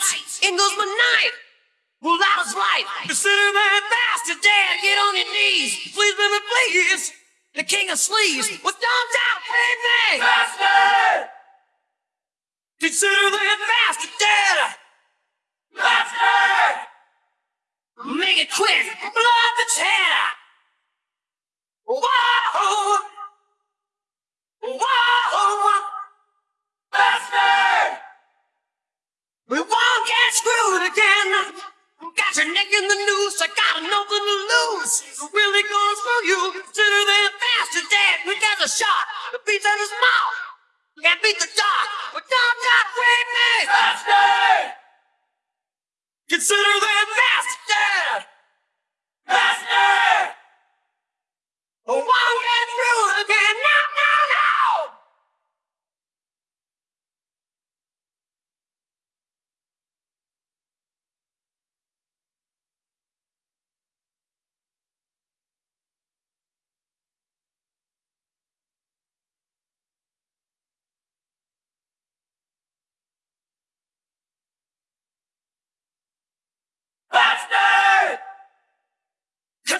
lights, in goes my knife. Well, that was right. Consider that bastard dead. Get on your knees. Please, baby, please. The king of sleaze. Well, don't doubt, baby. Bastard! Consider that bastard dead. Bastard! Make it quick. Blood the chair. Whoa! Dead. The shot, the beats in his mouth. Can't beat the dog, but don't not free me. Bastard! Consider